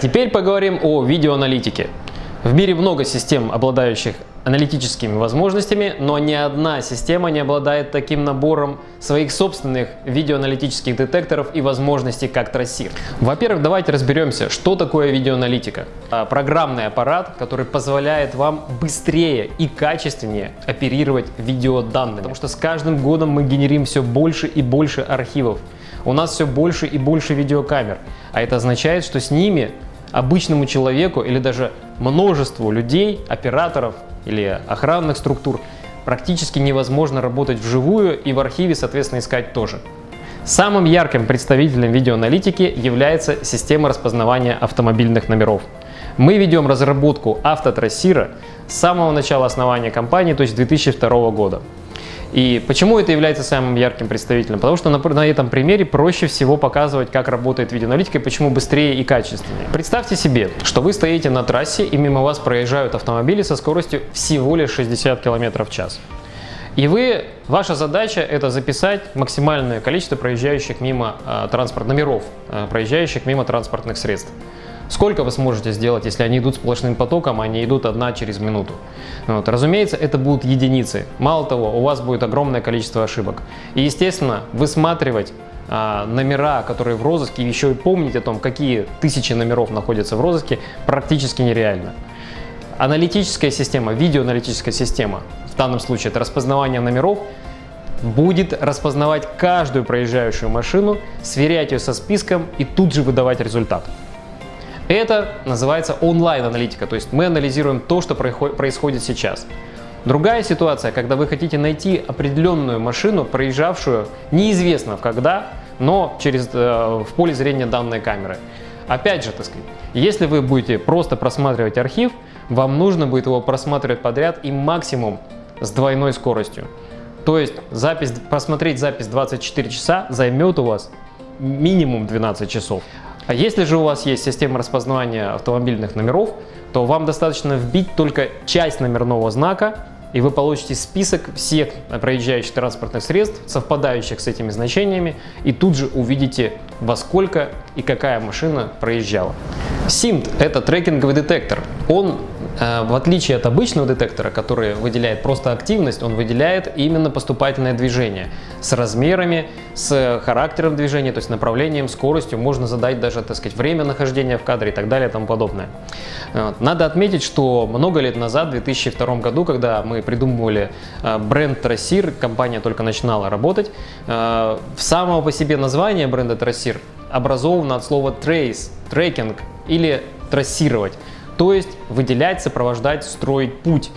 Теперь поговорим о видеоаналитике. В мире много систем, обладающих аналитическими возможностями, но ни одна система не обладает таким набором своих собственных видеоаналитических детекторов и возможностей, как трассир. Во-первых, давайте разберемся, что такое видеоаналитика. А, программный аппарат, который позволяет вам быстрее и качественнее оперировать видеоданными, потому что с каждым годом мы генерим все больше и больше архивов. У нас все больше и больше видеокамер, а это означает, что с ними обычному человеку или даже множеству людей, операторов или охранных структур практически невозможно работать вживую и в архиве, соответственно, искать тоже. Самым ярким представителем видеоаналитики является система распознавания автомобильных номеров. Мы ведем разработку автотрассира с самого начала основания компании, то есть 2002 года. И почему это является самым ярким представителем? Потому что на, на этом примере проще всего показывать, как работает видеоаналитика и почему быстрее и качественнее. Представьте себе, что вы стоите на трассе и мимо вас проезжают автомобили со скоростью всего лишь 60 км в час. И вы, ваша задача это записать максимальное количество проезжающих мимо э, транспорт номеров, э, проезжающих мимо транспортных средств. Сколько вы сможете сделать, если они идут сплошным потоком, а они идут одна через минуту? Вот. Разумеется, это будут единицы. Мало того, у вас будет огромное количество ошибок. И, естественно, высматривать а, номера, которые в розыске, еще и помнить о том, какие тысячи номеров находятся в розыске, практически нереально. Аналитическая система, видеоаналитическая система, в данном случае это распознавание номеров, будет распознавать каждую проезжающую машину, сверять ее со списком и тут же выдавать результат. Это называется онлайн-аналитика, то есть мы анализируем то, что происходит сейчас. Другая ситуация, когда вы хотите найти определенную машину, проезжавшую неизвестно когда, но через, э, в поле зрения данной камеры. Опять же, так сказать, если вы будете просто просматривать архив, вам нужно будет его просматривать подряд и максимум с двойной скоростью. То есть запись, просмотреть запись 24 часа займет у вас минимум 12 часов. А если же у вас есть система распознавания автомобильных номеров, то вам достаточно вбить только часть номерного знака, и вы получите список всех проезжающих транспортных средств, совпадающих с этими значениями, и тут же увидите, во сколько и какая машина проезжала. SIMT – это трекинговый детектор. Он в отличие от обычного детектора, который выделяет просто активность, он выделяет именно поступательное движение с размерами, с характером движения, то есть направлением, скоростью. Можно задать даже, так сказать, время нахождения в кадре и так далее и тому подобное. Надо отметить, что много лет назад, в 2002 году, когда мы придумывали э, бренд Трассир, компания только начинала работать, э, самого по себе название бренда Трассир образовано от слова trace, трекинг или трассировать то есть выделять, сопровождать, строить путь.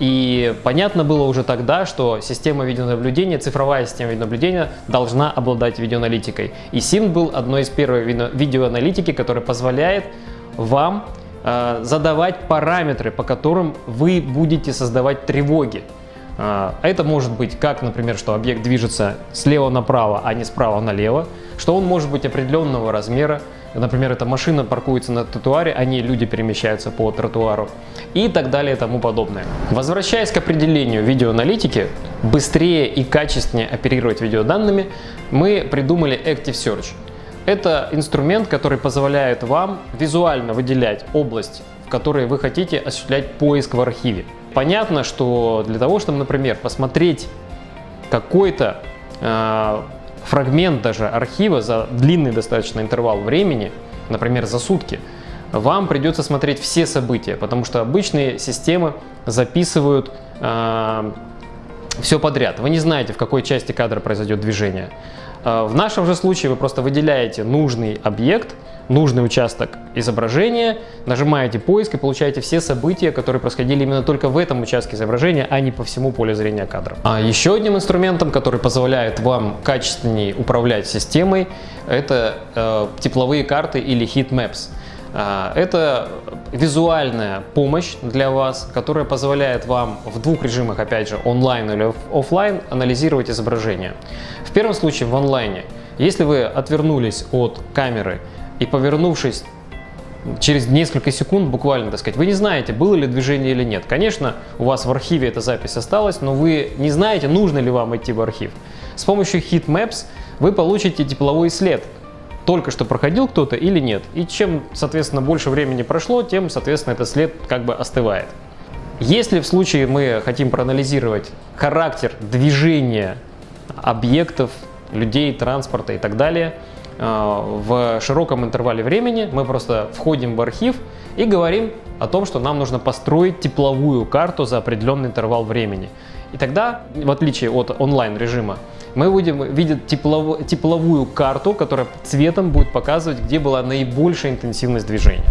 И понятно было уже тогда, что система видеонаблюдения, цифровая система видеонаблюдения должна обладать видеоаналитикой. И SIM был одной из первых видеоаналитики, которая позволяет вам э, задавать параметры, по которым вы будете создавать тревоги. Э, это может быть как, например, что объект движется слева направо, а не справа налево, что он может быть определенного размера, Например, эта машина паркуется на тротуаре, а не люди перемещаются по тротуару и так далее и тому подобное. Возвращаясь к определению видеоаналитики, быстрее и качественнее оперировать видеоданными, мы придумали Active Search. Это инструмент, который позволяет вам визуально выделять область, в которой вы хотите осуществлять поиск в архиве. Понятно, что для того, чтобы, например, посмотреть какой-то э, фрагмент даже архива за длинный достаточно интервал времени, например, за сутки, вам придется смотреть все события, потому что обычные системы записывают э, все подряд. Вы не знаете, в какой части кадра произойдет движение. Э, в нашем же случае вы просто выделяете нужный объект, нужный участок изображения, нажимаете поиск и получаете все события, которые происходили именно только в этом участке изображения, а не по всему полю зрения кадра. А еще одним инструментом, который позволяет вам качественнее управлять системой, это э, тепловые карты или heat maps. Э, это визуальная помощь для вас, которая позволяет вам в двух режимах, опять же, онлайн или офлайн, анализировать изображение. В первом случае в онлайне, если вы отвернулись от камеры и повернувшись через несколько секунд буквально, так сказать, вы не знаете, было ли движение или нет. Конечно, у вас в архиве эта запись осталась, но вы не знаете, нужно ли вам идти в архив. С помощью Heat Maps вы получите тепловой след, только что проходил кто-то или нет. И чем, соответственно, больше времени прошло, тем, соответственно, этот след как бы остывает. Если в случае мы хотим проанализировать характер движения объектов, людей, транспорта и так далее в широком интервале времени, мы просто входим в архив и говорим о том, что нам нужно построить тепловую карту за определенный интервал времени. И тогда, в отличие от онлайн режима, мы будем видеть теплов, тепловую карту, которая цветом будет показывать, где была наибольшая интенсивность движения.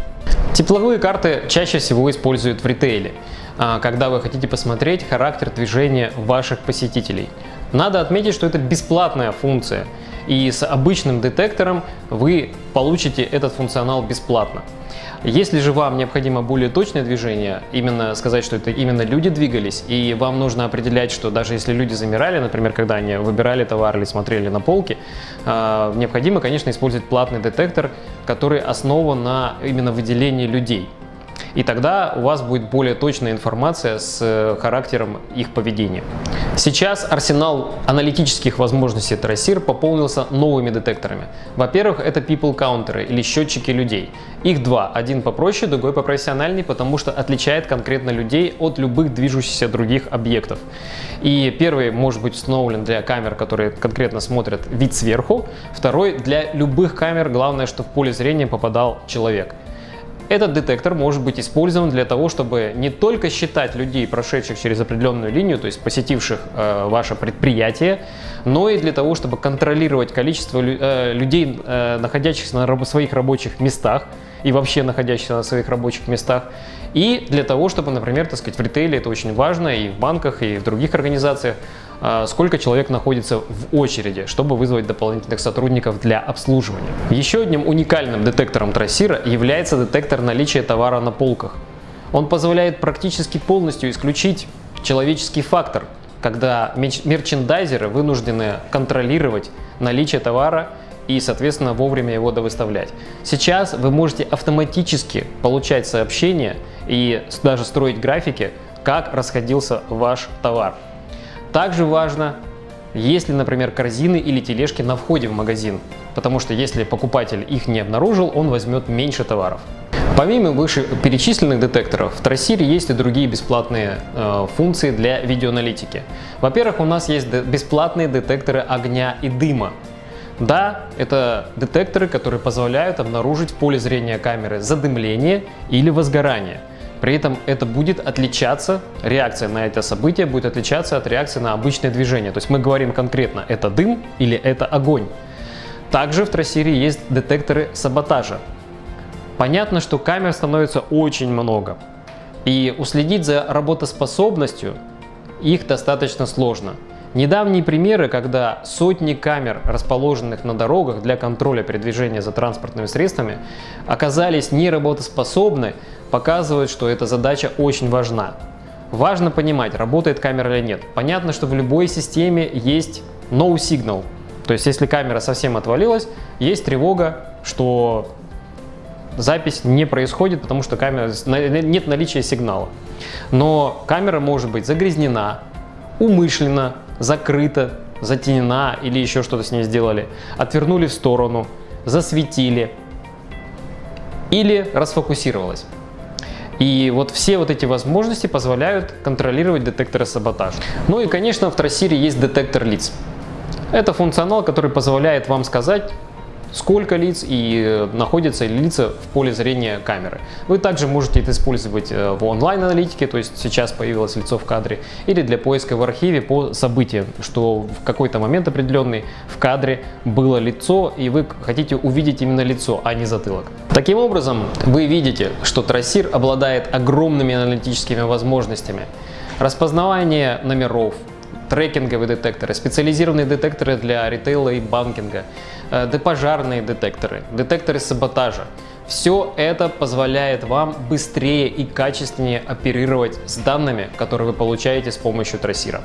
Тепловые карты чаще всего используют в ритейле, а, когда вы хотите посмотреть характер движения ваших посетителей. Надо отметить, что это бесплатная функция, и с обычным детектором вы получите этот функционал бесплатно. Если же вам необходимо более точное движение, именно сказать, что это именно люди двигались, и вам нужно определять, что даже если люди замирали, например, когда они выбирали товар или смотрели на полки, а, необходимо, конечно, использовать платный детектор, который основан на именно выделении людей. И тогда у вас будет более точная информация с э, характером их поведения. Сейчас арсенал аналитических возможностей Трасир пополнился новыми детекторами. Во-первых, это people counter или счетчики людей. Их два, один попроще, другой попрофессиональней, потому что отличает конкретно людей от любых движущихся других объектов. И первый может быть установлен для камер, которые конкретно смотрят вид сверху, второй для любых камер, главное, что в поле зрения попадал человек. Этот детектор может быть использован для того, чтобы не только считать людей, прошедших через определенную линию, то есть посетивших э, ваше предприятие, но и для того, чтобы контролировать количество э, людей, э, находящихся на раб своих рабочих местах и вообще находящихся на своих рабочих местах. И для того, чтобы, например, так сказать, в ритейле это очень важно, и в банках, и в других организациях, а, сколько человек находится в очереди, чтобы вызвать дополнительных сотрудников для обслуживания. Еще одним уникальным детектором трассира является детектор наличия товара на полках. Он позволяет практически полностью исключить человеческий фактор, когда мерчендайзеры вынуждены контролировать наличие товара и, соответственно, вовремя его довыставлять. Сейчас вы можете автоматически получать сообщения и даже строить графики, как расходился ваш товар. Также важно, есть ли, например, корзины или тележки на входе в магазин, потому что если покупатель их не обнаружил, он возьмет меньше товаров. Помимо вышеперечисленных детекторов, в Трассире есть и другие бесплатные э, функции для видеоаналитики. Во-первых, у нас есть бесплатные детекторы огня и дыма. Да, это детекторы, которые позволяют обнаружить в поле зрения камеры задымление или возгорание. При этом это будет отличаться, реакция на это событие будет отличаться от реакции на обычное движение. То есть мы говорим конкретно, это дым или это огонь. Также в трассире есть детекторы саботажа. Понятно, что камер становится очень много. И уследить за работоспособностью их достаточно сложно. Недавние примеры, когда сотни камер, расположенных на дорогах для контроля передвижения за транспортными средствами, оказались неработоспособны, показывают, что эта задача очень важна. Важно понимать, работает камера или нет. Понятно, что в любой системе есть no signal. То есть, если камера совсем отвалилась, есть тревога, что запись не происходит, потому что камера, нет наличия сигнала. Но камера может быть загрязнена, умышленно закрыта, затенена или еще что-то с ней сделали, отвернули в сторону, засветили или расфокусировалась. И вот все вот эти возможности позволяют контролировать детекторы саботажа. Ну и, конечно, в трассире есть детектор лиц. Это функционал, который позволяет вам сказать, сколько лиц и э, находятся ли лица в поле зрения камеры. Вы также можете это использовать э, в онлайн-аналитике, то есть сейчас появилось лицо в кадре, или для поиска в архиве по событиям, что в какой-то момент определенный в кадре было лицо, и вы хотите увидеть именно лицо, а не затылок. Таким образом, вы видите, что трассир обладает огромными аналитическими возможностями. Распознавание номеров, трекинговые детекторы, специализированные детекторы для ритейла и банкинга, э, депожарные детекторы, детекторы саботажа. Все это позволяет вам быстрее и качественнее оперировать с данными, которые вы получаете с помощью трассира.